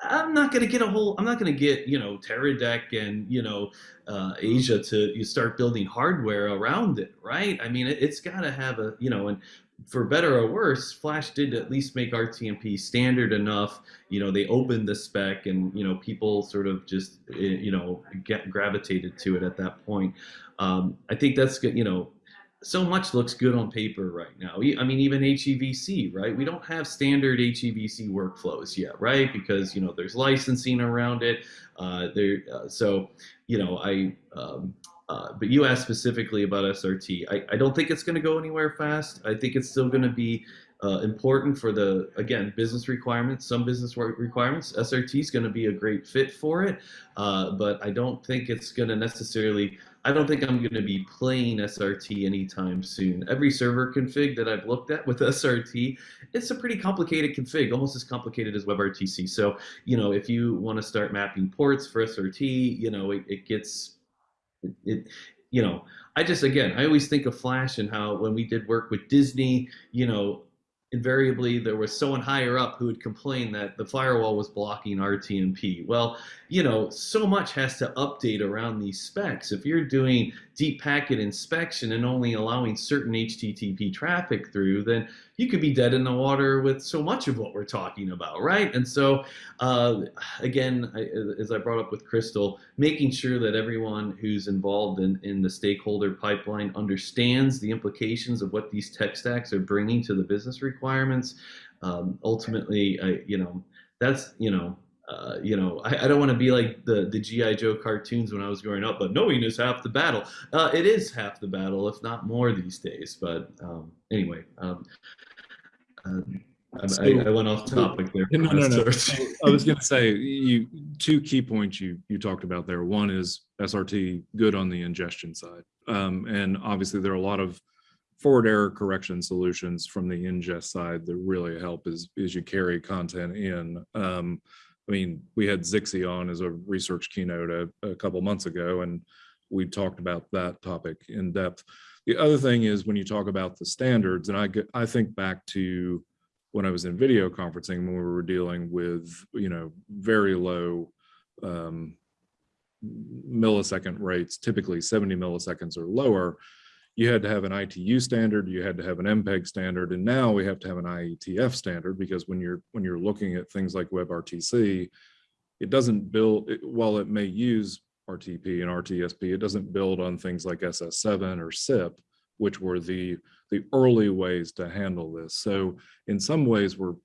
S5: I'm not going to get a whole. I'm not going to get you know Teradek and you know uh, AJA to you start building hardware around it, right? I mean, it, has got to have a you know, and for better or worse, Flash did at least make RTMP standard enough. You know, they opened the spec, and you know, people sort of just eh, you know get gravitated to it at that point. Um, I think that's good. You know, so much looks good on paper right now. I mean, even HEVC, right? We don't have standard HEVC workflows yet, right? Because you know there's licensing around it. Uh, there, uh, so you know, I um, uh, but you asked specifically about SRT. I, I don't think it's going to go anywhere fast. I think it's still going to be uh, important for the, again, business requirements, some business requirements. SRT is going to be a great fit for it, uh, but I don't think it's going to necessarily, I don't think I'm going to be playing SRT anytime soon. Every server config that I've looked at with SRT, it's a pretty complicated config, almost as complicated as WebRTC. So, you know, if you want to start mapping ports for SRT, you know, it, it gets it, it you know i just again i always think of flash and how when we did work with disney you know invariably there was someone higher up who would complain that the firewall was blocking rtmp well you know so much has to update around these specs. If you're doing deep packet inspection and only allowing certain http traffic through then you could be dead in the water with so much of what we're talking about right? And so uh, again I, as i brought up with crystal making sure that everyone who's involved in, in the stakeholder pipeline understands the implications of what these tech stacks are bringing to the business requirements. Um, ultimately I, you know that's you know uh, you know, I, I don't want to be like the the GI Joe cartoons when I was growing up, but knowing is half the battle. Uh, it is half the battle, if not more, these days. But um, anyway, um, I,
S3: So-
S5: I, I went off topic there.
S3: No, no, no. I was going to say, you, two key points you, you talked about there. One is SRT good on the ingestion side. Um, and obviously there are a lot of forward error correction solutions from the ingest side that really help as, as you carry content in. Um, I mean, we had Zixi on as a research keynote a, a couple months ago, and we talked about that topic in depth. The other thing is when you talk about the standards, and I I think back to when I was in video conferencing, when we were dealing with, you know, very low um, millisecond rates, typically 70 milliseconds or lower, you had to have an ITU standard, you had to have an MPEG standard, and now we have to have an IETF standard because when you're when you're looking at things like WebRTC, it doesn't build, it, while it may use RTP and RTSP, it doesn't build on things like SS7 or SIP, which were the the early ways to handle this. So in some ways, we're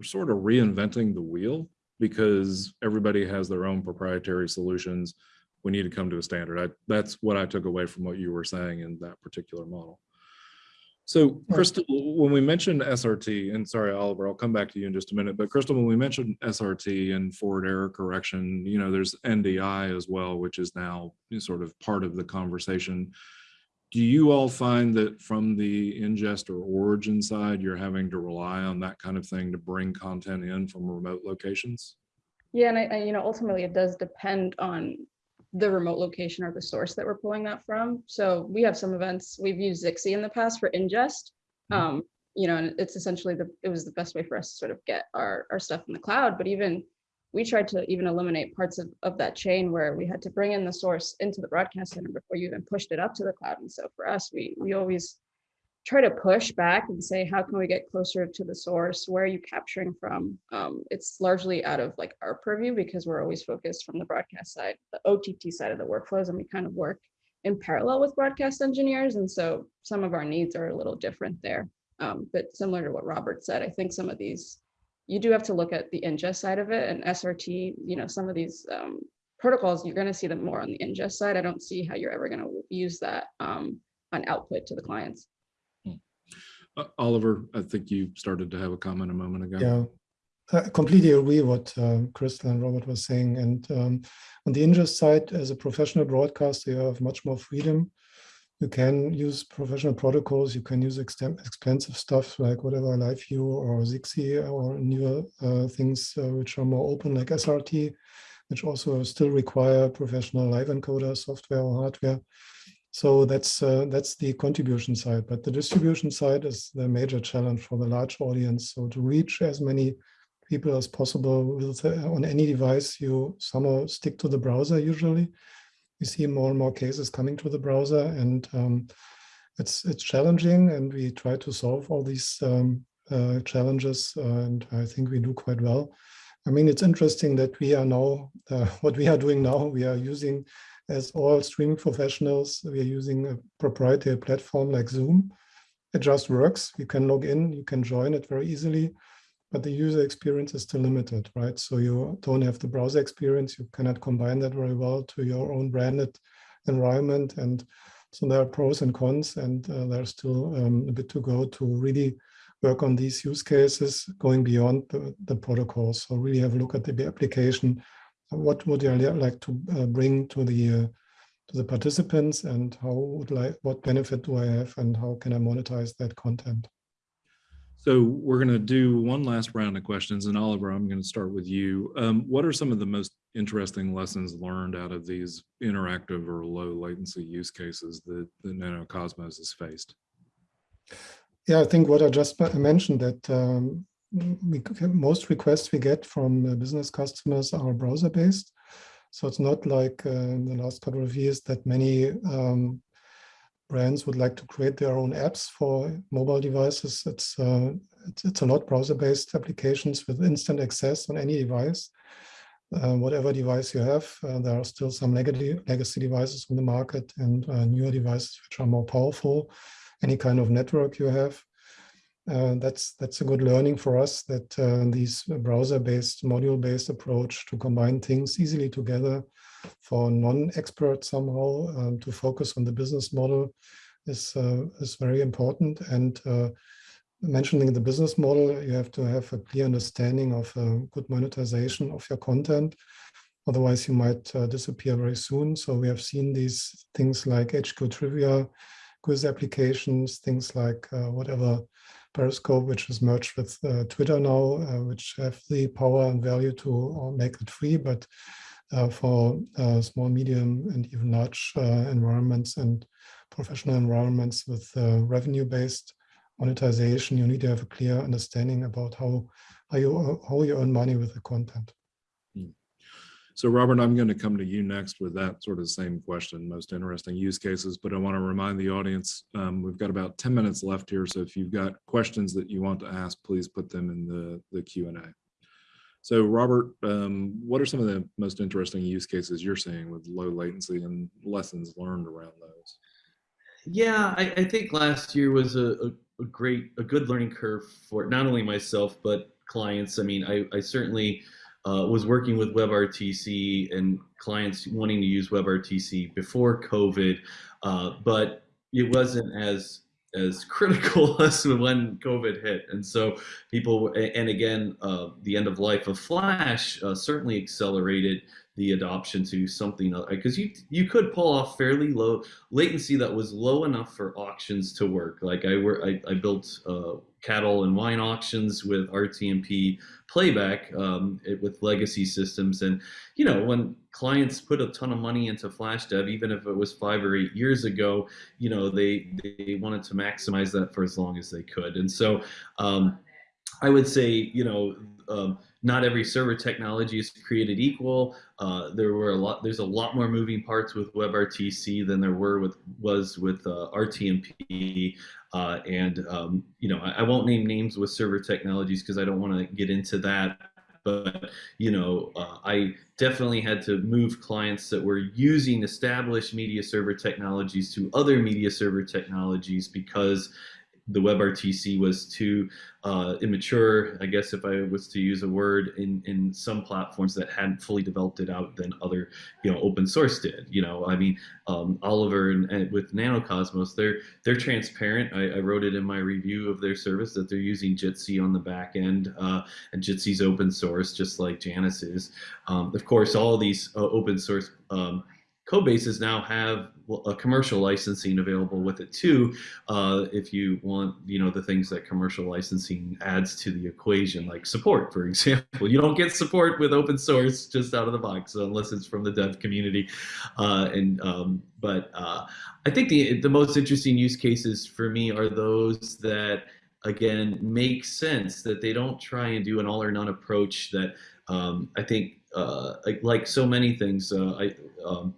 S3: we're sort of reinventing the wheel because everybody has their own proprietary solutions. We need to come to a standard. I, that's what I took away from what you were saying in that particular model. So Crystal, when we mentioned SRT, and sorry, Oliver, I'll come back to you in just a minute, but Crystal, when we mentioned SRT and forward error correction, you know, there's NDI as well, which is now sort of part of the conversation. Do you all find that from the ingest or origin side, you're having to rely on that kind of thing to bring content in from remote locations?
S4: Yeah, and I, I, you know, ultimately it does depend on the remote location or the source that we're pulling that from. So we have some events, we've used Zixi in the past for ingest.
S3: Mhm.
S4: Um, you know, and it's essentially the, it was the best way for us to sort of get our, our stuff in the cloud, but even we tried to even eliminate parts of, of that chain where we had to bring in the source into the broadcast center before you even pushed it up to the cloud. And so for us, we, we always try to push back and say, how can we get closer to the source? Where are you capturing from? Um, it's largely out of like our purview because we're always focused from the broadcast side, the OTT side of the workflows, and we kind of work in parallel with broadcast engineers. And so some of our needs are a little different there. Um, but similar to what Robert said, I think some of these, you do have to look at the ingest side of it and SRT, you know, some of these um, protocols, you're going to see them more on the ingest side. I don't see how you're ever going to use that um, on output to the clients.
S3: Uh, Oliver, I think you started to have a comment a moment ago.
S2: Yeah, I completely agree what um, Crystal and Robert was saying. And um, on the ingest side, as a professional broadcaster, you have much more freedom. You can use professional protocols. You can use expensive stuff like whatever LiveU or Zixi or newer uh, things uh, which are more open like SRT, which also still require professional live encoder software or hardware. So that's uh, that's the contribution side, but the distribution side is the major challenge for the large audience. So to reach as many people as possible with, uh, on any device, you somehow stick to the browser. Usually, we see more and more cases coming to the browser, and um, it's it's challenging. And we try to solve all these um, uh, challenges, uh, and I think we do quite well. I mean, it's interesting that we are now uh, what we are doing now. We are using as all streaming professionals, we are using a proprietary platform like Zoom. It just works. You can log in, you can join it very easily, but the user experience is still limited, right? So you don't have the browser experience. You cannot combine that very well to your own branded environment. And so there are pros and cons, and uh, there's still um, a bit to go to really work on these use cases going beyond the, the protocols. So really have a look at the application, what would I like to uh, bring to the uh, to the participants and how would like what benefit do I have and how can I monetize that content?
S3: So we're going to do one last round of questions and Oliver, I'm going to start with you. Um, what are some of the most interesting lessons learned out of these interactive or low latency use cases that, that NanoCosmos has faced?
S2: Yeah, I think what I just mentioned that um, we, most requests we get from business customers are browser based. So it's not like uh, in the last couple of years that many um, brands would like to create their own apps for mobile devices. It's, uh, it's, it's, a lot browser-based applications with instant access on any device. Uh, whatever device you have, uh, there are still some legacy, legacy devices on the market and uh, newer devices which are more powerful. Any kind of network you have. Uh, that's that's a good learning for us that uh, these browser-based, module-based approach to combine things easily together for non-experts somehow um, to focus on the business model is uh, is very important. And uh, mentioning the business model, you have to have a clear understanding of uh, good monetization of your content. Otherwise, you might uh, disappear very soon. So we have seen these things like HQ Trivia, quiz applications, things like whatever Periscope, which is merged with uh, Twitter now, uh, which have the power and value to uh, make it free, but uh, for uh, small, medium, and even large uh, environments and professional environments with revenue-based monetization, you need to have a clear understanding about how how you how you earn money with the content.
S3: So Robert, I'm going to come to you next with that sort of same question, most interesting use cases, but I want to remind the audience, um, we've got about 10 minutes left here. So if you've got questions that you want to ask, please put them in the, the Q&A. So Robert, um, what are some of the most interesting use cases you're seeing with low latency and lessons learned around those?
S5: Yeah, I, I think last year was a, a, a, great, a good learning curve for not only myself, but clients. I mean, I, I certainly uh, was working with WebRTC and clients wanting to use WebRTC before COVID, uh, but it wasn't as as critical as when COVID hit. And so people, and again, uh, the end of life of Flash uh, certainly accelerated the adoption to something because you you could pull off fairly low latency that was low enough for auctions to work. Like I were I, I built uh, cattle and wine auctions with RTMP playback um, it, with legacy systems, and you know when clients put a ton of money into flash dev, even if it was five or eight years ago, you know they they wanted to maximize that for as long as they could, and so. Um, I would say, you know, um, not every server technology is created equal. Uh, there were a lot. There's a lot more moving parts with WebRTC than there were with was with uh, RTMP. Uh, and um, you know, I, I, won't name names with server technologies because I don't want to get into that. But you know, uh, I definitely had to move clients that were using established media server technologies to other media server technologies because the WebRTC was too uh, immature, I guess if I was to use a word, in, in some platforms that hadn't fully developed it out than other, you know, open source did. You know, I mean, um, Oliver and, and, with NanoCosmos, they're they're transparent. I, I, wrote it in my review of their service that they're using Jitsi on the back end, uh, and Jitsi's open source, just like Janus is. Um, of course, all these uh, open source um, code bases now have a commercial licensing available with it too uh, if you want you know the things that commercial licensing adds to the equation like support for example. You don't get support with open source just out of the box unless it's from the dev community. Uh, and um, but uh, I think the the most interesting use cases for me are those that again make sense that they don't try and do an all or none approach that um, I think uh, like, like, so many things uh, I um,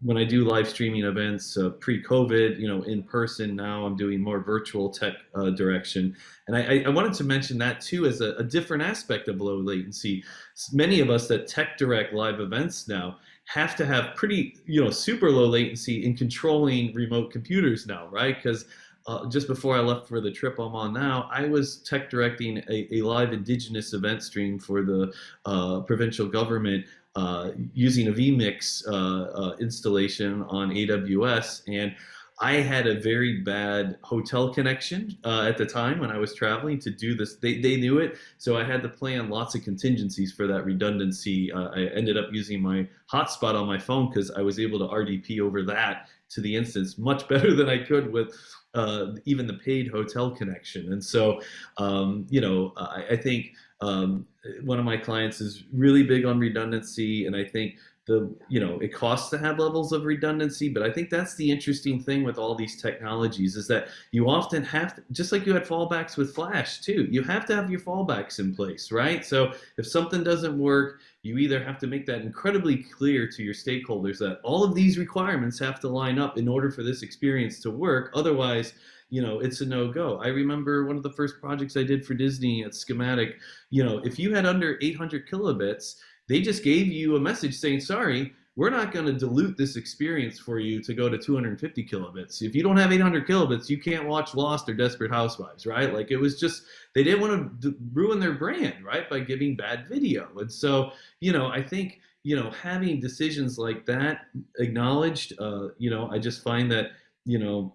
S5: when I do live streaming events uh, pre-COVID, you know, in person now, I'm doing more virtual tech uh, direction. And I, I, wanted to mention that too as a, a, different aspect of low latency. Many of us that tech direct live events now have to have pretty, you know, super low latency in controlling remote computers now, right? Because uh, just before I left for the trip I'm on now, I was tech directing a, a live indigenous event stream for the uh, provincial government uh, using a vMix uh, uh, installation on AWS. And I had a very bad hotel connection uh, at the time when I was traveling to do this. They, they knew it, so I had to plan lots of contingencies for that redundancy. I ended up using my hotspot on my phone because I was able to RDP over that to the instance much better than I could with uh, even the paid hotel connection. And so, um, you know, I, I think um, one of my clients is really big on redundancy, and I think the you know it costs to have levels of redundancy but i think that's the interesting thing with all these technologies is that you often have to just like you had fallbacks with flash too you have to have your fallbacks in place right? So if something doesn't work you either have to make that incredibly clear to your stakeholders that all of these requirements have to line up in order for this experience to work. Otherwise you know it's a no-go i remember one of the first projects i did for disney at schematic you know if you had under 800 kilobits they just gave you a message saying, sorry, we're not going to dilute this experience for you to go to 250 kilobits. If you don't have 800 kilobits, you can't watch Lost or Desperate Housewives, right? Like it was just, they didn't want to ruin their brand, right? By giving bad video. And so, you know, I think, you know, having decisions like that acknowledged, uh, you know, I just find that, you know,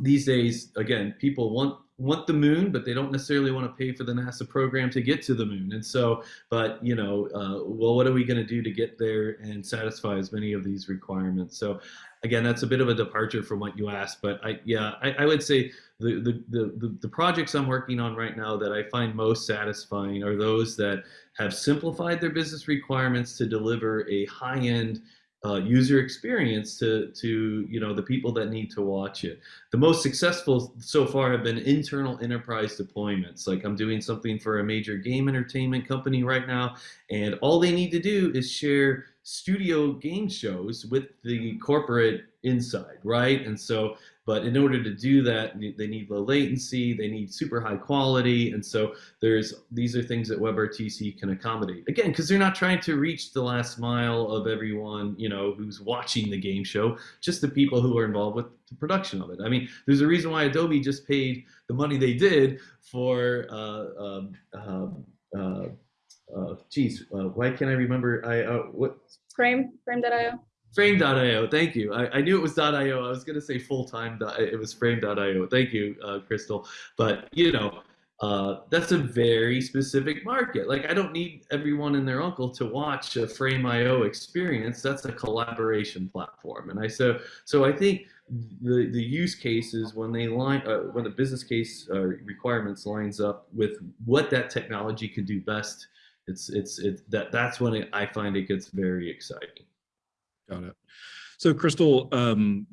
S5: these days, again, people want want the moon, but they don't necessarily want to pay for the NASA program to get to the moon. And so, but you know, uh, well, what are we going to do to get there and satisfy as many of these requirements? So, again, that's a bit of a departure from what you asked, but I, yeah, I, I would say the, the, the, the projects I'm working on right now that I find most satisfying are those that have simplified their business requirements to deliver a high-end uh, user experience to to you know the people that need to watch it. The most successful so far have been internal enterprise deployments. Like I'm doing something for a major game entertainment company right now, and all they need to do is share studio game shows with the corporate inside, right? And so but in order to do that, they need low latency, they need super high quality. And so there's these are things that WebRTC can accommodate. Again, because they're not trying to reach the last mile of everyone, you know, who's watching the game show, just the people who are involved with the production of it. I mean, there's a reason why Adobe just paid the money they did for uh, um, um, uh, uh, geez, uh, why can't I remember? I uh, what
S4: Frame, frame.io.
S5: Frame.io, thank you. I, I knew it was .io. I was going to say full-time. It was Frame.io. Thank you, uh, Crystal. But, you know, uh, that's a very specific market. Like, I don't need everyone and their uncle to watch a Frame.io experience. That's a collaboration platform. And I so, so I think the, the use cases when they line, uh, when the business case uh, requirements lines up with what that technology could do best, it's, it's, it's that, that's when it, I find it gets very exciting.
S3: Got it. So Crystal, um,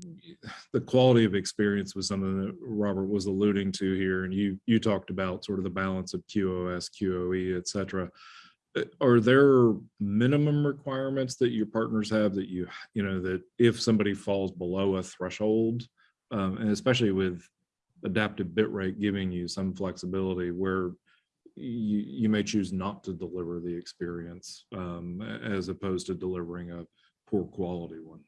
S3: the quality of experience was something that Robert was alluding to here, and you you talked about sort of the balance of QoS, QoE, et cetera. Uh, are there minimum requirements that your partners have that you, you know, that if somebody falls below a threshold, um, and especially with adaptive bitrate giving you some flexibility where you, you may choose not to deliver the experience um, as opposed to delivering a poor quality one?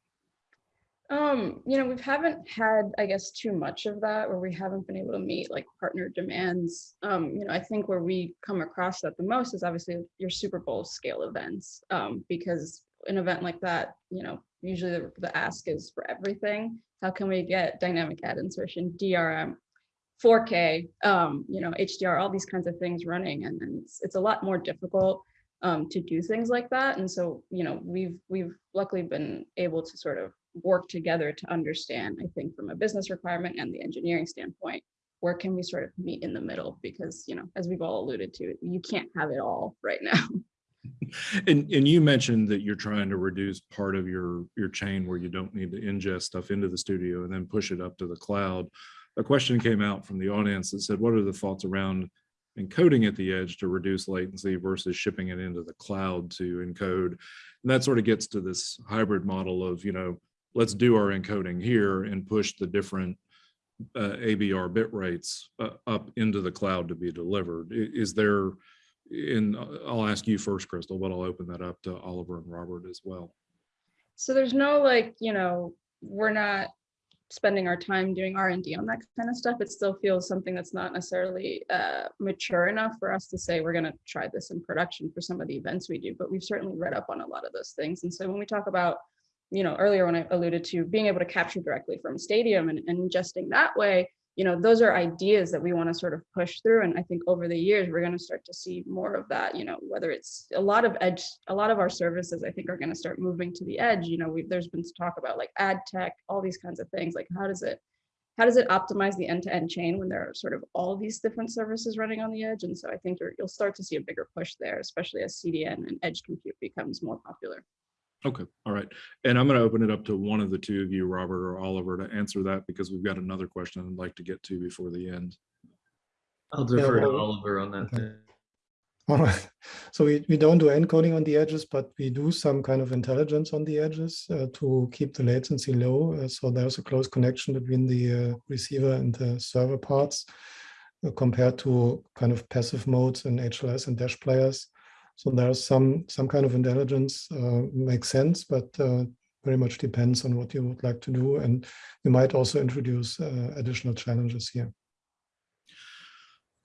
S4: Um, you know, we haven't had, I guess, too much of that where we haven't been able to meet like partner demands. Um, you know, I think where we come across that the most is obviously your Super Bowl scale events, um, because an event like that, you know, usually the, the ask is for everything. How can we get dynamic ad insertion, DRM, 4K, um, you know, HDR, all these kinds of things running, and, and it's, it's a lot more difficult um, to do things like that. And so, you know, we've we've luckily been able to sort of work together to understand, I think, from a business requirement and the engineering standpoint, where can we sort of meet in the middle? Because, you know, as we've all alluded to, you can't have it all right now.
S3: And and you mentioned that you're trying to reduce part of your your chain where you don't need to ingest stuff into the studio and then push it up to the cloud. A question came out from the audience that said, what are the thoughts around encoding at the edge to reduce latency versus shipping it into the cloud to encode. And that sort of gets to this hybrid model of, you know, let's do our encoding here and push the different uh, ABR bit rates uh, up into the cloud to be delivered. Is there, and I'll ask you first, Crystal, but I'll open that up to Oliver and Robert as well.
S4: So there's no like, you know, we're not spending our time doing R&D on that kind of stuff, it still feels something that's not necessarily uh, mature enough for us to say we're going to try this in production for some of the events we do. But we've certainly read up on a lot of those things. And so when we talk about, you know, earlier when I alluded to being able to capture directly from a stadium and, and ingesting that way, you know, those are ideas that we want to sort of push through. And I think over the years, we're going to start to see more of that, you know, whether it's a lot of edge, a lot of our services, I think are going to start moving to the edge. You know, we, there's been talk about like ad tech, all these kinds of things, like how does it, how does it optimize the end-to-end chain when there are sort of all these different services running on the edge? And so I think you'll start to see a bigger push there, especially as CDN and edge compute becomes more popular.
S3: Okay, all right. And I'm going to open it up to one of the two of you, Robert or Oliver, to answer that because we've got another question I'd like to get to before the end.
S5: I'll defer to
S2: well,
S5: Oliver on that.
S2: okay. All right. So we, we don't do encoding on the edges, but we do some kind of intelligence on the edges uh, to keep the latency low. Uh, so there's a close connection between the uh, receiver and the server parts uh, compared to kind of passive modes in HLS and dash players. So there's some some kind of intelligence uh, makes sense, but uh, very much depends on what you would like to do. And you might also introduce uh, additional challenges here.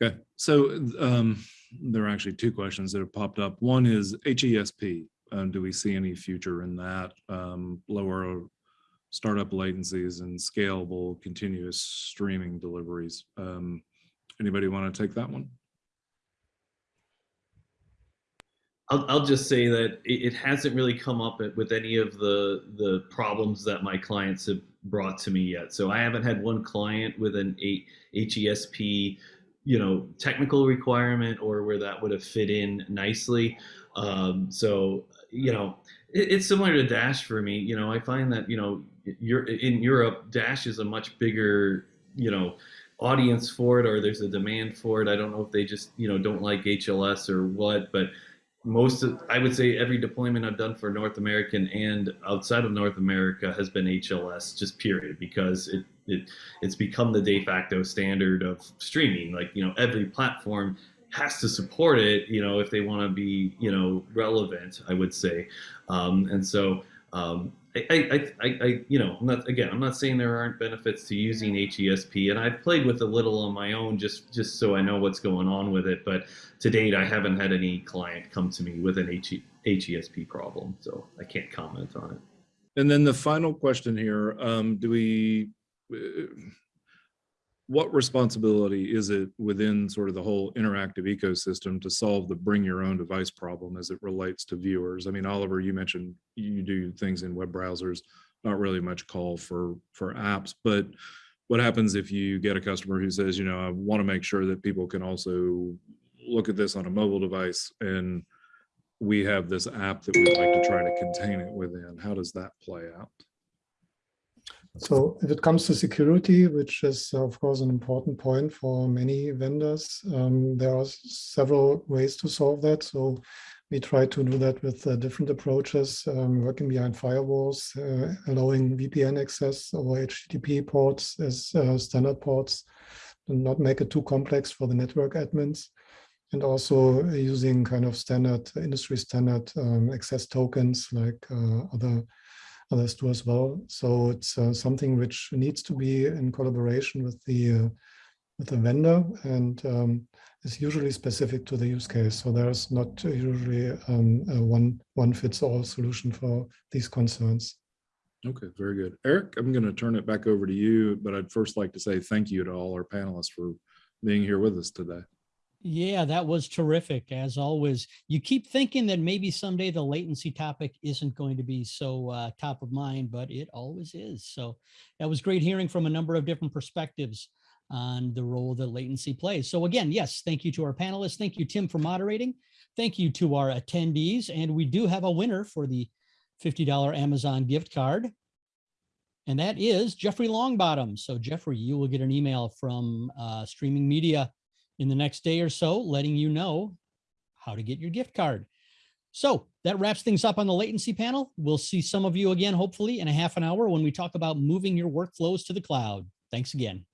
S3: Okay, so um, there are actually two questions that have popped up. One is HESP. Um, do we see any future in that? Um, lower startup latencies and scalable continuous streaming deliveries. Um, anybody want to take that one?
S5: I'll, I'll just say that it, it hasn't really come up with any of the the problems that my clients have brought to me yet. So I haven't had one client with an HESP, you know, technical requirement or where that would have fit in nicely. Um, so you know, it, it's similar to Dash for me. You know, I find that you know, you're in Europe, Dash is a much bigger, you know, audience for it, or there's a demand for it. I don't know if they just you know don't like HLS or what, but most of I would say every deployment I've done for North American and outside of North America has been HLS just period because it it it's become the de facto standard of streaming. Like you know every platform has to support it you know if they want to be you know relevant I would say. Um, and so um, I, I, I, I, you know, I'm not again. I'm not saying there aren't benefits to using HESP, and I've played with a little on my own just just so I know what's going on with it. But to date, I haven't had any client come to me with an HE, HESP problem, so I can't comment on it.
S3: And then the final question here, um, do we, uh, what responsibility is it within sort of the whole interactive ecosystem to solve the bring your own device problem as it relates to viewers? I mean, Oliver, you mentioned you do things in web browsers, not really much call for, for apps, but what happens if you get a customer who says, you know, I want to make sure that people can also look at this on a mobile device and we have this app that we'd like to try to contain it within. How does that play out?
S2: So if it comes to security, which is of course an important point for many vendors, um, there are several ways to solve that. So we try to do that with uh, different approaches, um, working behind firewalls, uh, allowing VPN access over HTTP ports as uh, standard ports, and not make it too complex for the network admins. And also using kind of standard industry standard um, access tokens like uh, other others do as well. So it's uh, something which needs to be in collaboration with the uh, with the vendor and um, is usually specific to the use case. So there's not usually um, one one fits all solution for these concerns.
S3: Okay, very good. Eric, I'm going to turn it back over to you, but I'd first like to say thank you to all our panelists for being here with us today.
S1: Yeah, that was terrific. As always, you keep thinking that maybe someday the latency topic isn't going to be so uh, top of mind, but it always is. So that was great hearing from a number of different perspectives on the role that latency plays. So again, yes, thank you to our panelists. Thank you, Tim, for moderating. Thank you to our attendees. And we do have a winner for the $50 Amazon gift card. And that is Jeffrey Longbottom. So Jeffrey, you will get an email from uh, Streaming Media in the next day or so, letting you know how to get your gift card. So that wraps things up on the latency panel. We'll see some of you again, hopefully in a half an hour when we talk about moving your workflows to the cloud. Thanks again.